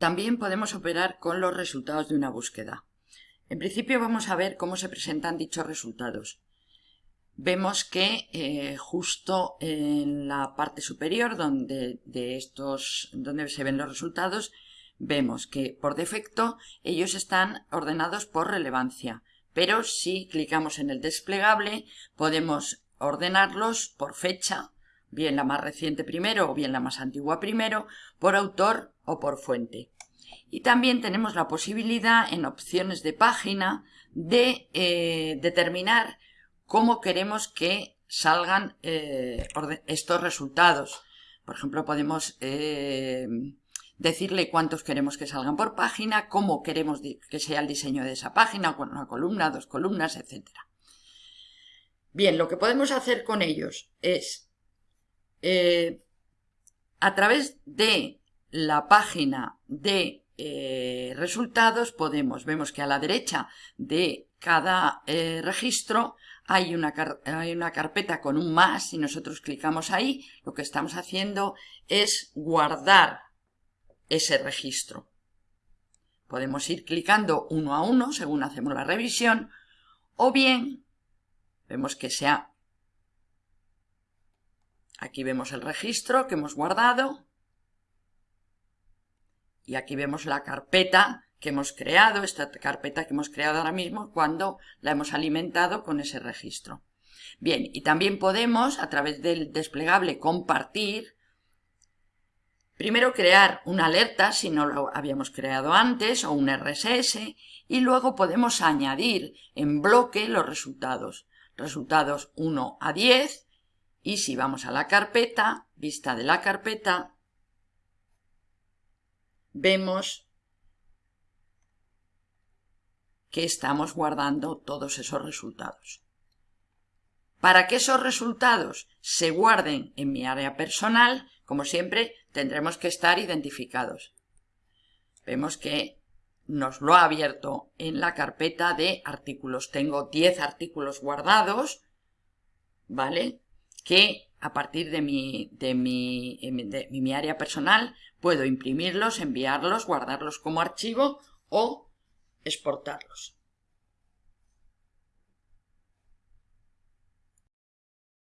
también podemos operar con los resultados de una búsqueda. En principio vamos a ver cómo se presentan dichos resultados. Vemos que eh, justo en la parte superior donde, de estos, donde se ven los resultados vemos que por defecto ellos están ordenados por relevancia, pero si clicamos en el desplegable podemos ordenarlos por fecha, bien la más reciente primero o bien la más antigua primero, por autor o por fuente. Y también tenemos la posibilidad en opciones de página de eh, determinar cómo queremos que salgan eh, estos resultados. Por ejemplo, podemos eh, decirle cuántos queremos que salgan por página, cómo queremos que sea el diseño de esa página, una columna, dos columnas, etc. Bien, lo que podemos hacer con ellos es, eh, a través de la página de eh, resultados, podemos, vemos que a la derecha de cada eh, registro hay una, hay una carpeta con un más y nosotros clicamos ahí, lo que estamos haciendo es guardar ese registro. Podemos ir clicando uno a uno según hacemos la revisión o bien vemos que sea aquí vemos el registro que hemos guardado y aquí vemos la carpeta que hemos creado, esta carpeta que hemos creado ahora mismo cuando la hemos alimentado con ese registro. Bien, y también podemos a través del desplegable compartir Primero crear una alerta si no lo habíamos creado antes o un RSS y luego podemos añadir en bloque los resultados. Resultados 1 a 10 y si vamos a la carpeta, vista de la carpeta, vemos que estamos guardando todos esos resultados. Para que esos resultados se guarden en mi área personal, como siempre, tendremos que estar identificados. Vemos que nos lo ha abierto en la carpeta de artículos. Tengo 10 artículos guardados, ¿vale? Que a partir de mi, de mi, de mi área personal puedo imprimirlos, enviarlos, guardarlos como archivo o exportarlos.